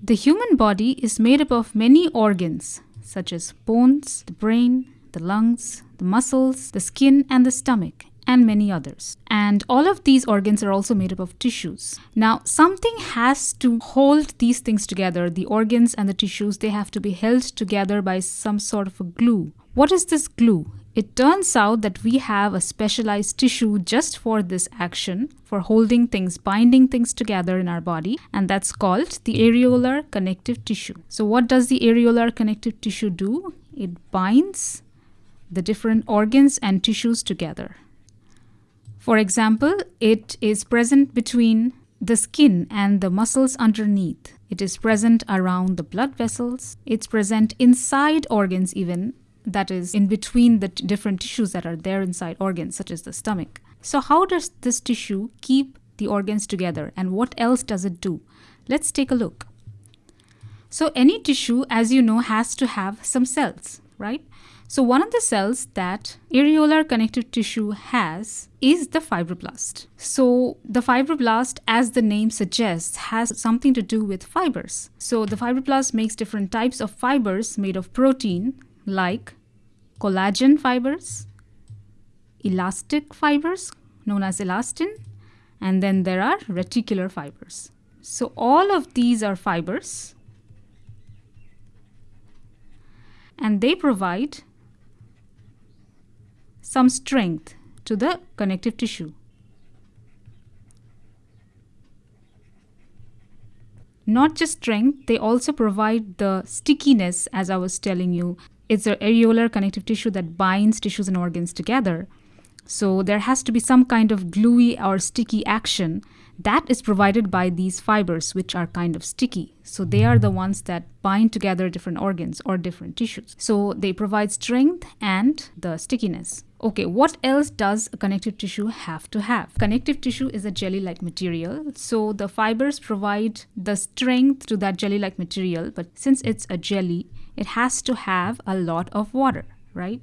The human body is made up of many organs such as bones, the brain, the lungs, the muscles, the skin, and the stomach, and many others. And all of these organs are also made up of tissues. Now, something has to hold these things together. The organs and the tissues, they have to be held together by some sort of a glue. What is this glue? It turns out that we have a specialized tissue just for this action, for holding things, binding things together in our body, and that's called the areolar connective tissue. So, what does the areolar connective tissue do? It binds the different organs and tissues together. For example, it is present between the skin and the muscles underneath. It is present around the blood vessels. It's present inside organs, even that is in between the different tissues that are there inside organs, such as the stomach. So, how does this tissue keep the organs together and what else does it do? Let's take a look. So, any tissue, as you know, has to have some cells, right? So, one of the cells that areolar connective tissue has is the fibroblast. So, the fibroblast, as the name suggests, has something to do with fibers. So, the fibroblast makes different types of fibers made of protein like collagen fibers, elastic fibers known as elastin, and then there are reticular fibers. So, all of these are fibers and they provide some strength to the connective tissue. Not just strength, they also provide the stickiness, as I was telling you, it's an areolar connective tissue that binds tissues and organs together. So there has to be some kind of gluey or sticky action that is provided by these fibers, which are kind of sticky. So they are the ones that bind together different organs or different tissues. So they provide strength and the stickiness. Okay, what else does a connective tissue have to have? Connective tissue is a jelly-like material, so the fibers provide the strength to that jelly-like material, but since it's a jelly, it has to have a lot of water, right?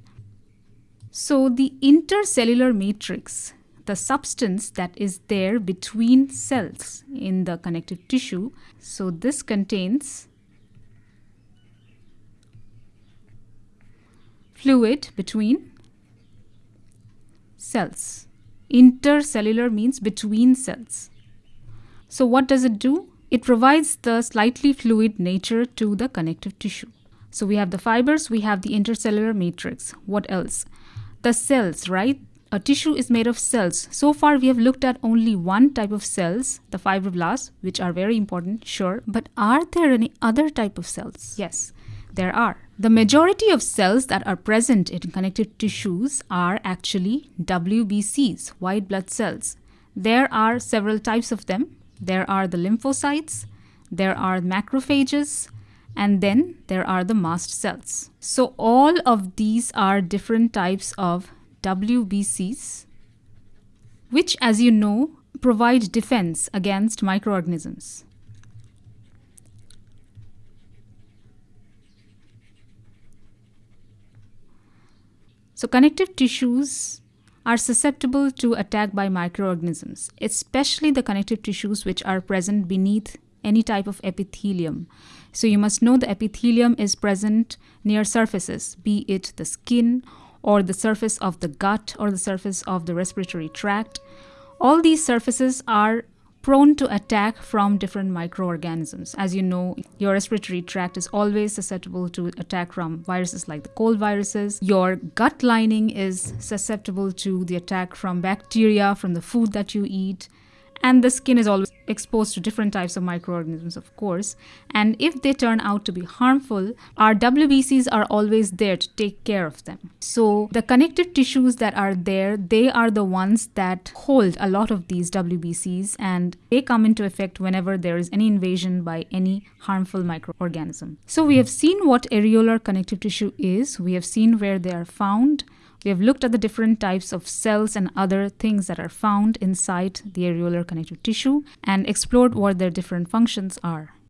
So the intercellular matrix, the substance that is there between cells in the connective tissue, so this contains fluid between cells. Intercellular means between cells. So what does it do? It provides the slightly fluid nature to the connective tissue. So we have the fibers, we have the intercellular matrix. What else? The cells, right? A tissue is made of cells. So far, we have looked at only one type of cells, the fibroblasts, which are very important, sure. But are there any other type of cells? Yes, there are. The majority of cells that are present in connective tissues are actually WBCs, white blood cells. There are several types of them. There are the lymphocytes, there are macrophages, and then there are the mast cells. So all of these are different types of WBCs, which as you know, provide defense against microorganisms. So connective tissues are susceptible to attack by microorganisms, especially the connective tissues which are present beneath any type of epithelium. So you must know the epithelium is present near surfaces, be it the skin or the surface of the gut or the surface of the respiratory tract. All these surfaces are prone to attack from different microorganisms. As you know, your respiratory tract is always susceptible to attack from viruses like the cold viruses. Your gut lining is susceptible to the attack from bacteria from the food that you eat and the skin is always exposed to different types of microorganisms of course. And if they turn out to be harmful our WBCs are always there to take care of them. So the connective tissues that are there they are the ones that hold a lot of these WBCs and they come into effect whenever there is any invasion by any harmful microorganism. So we have seen what areolar connective tissue is. We have seen where they are found we have looked at the different types of cells and other things that are found inside the areolar connective tissue and explored what their different functions are.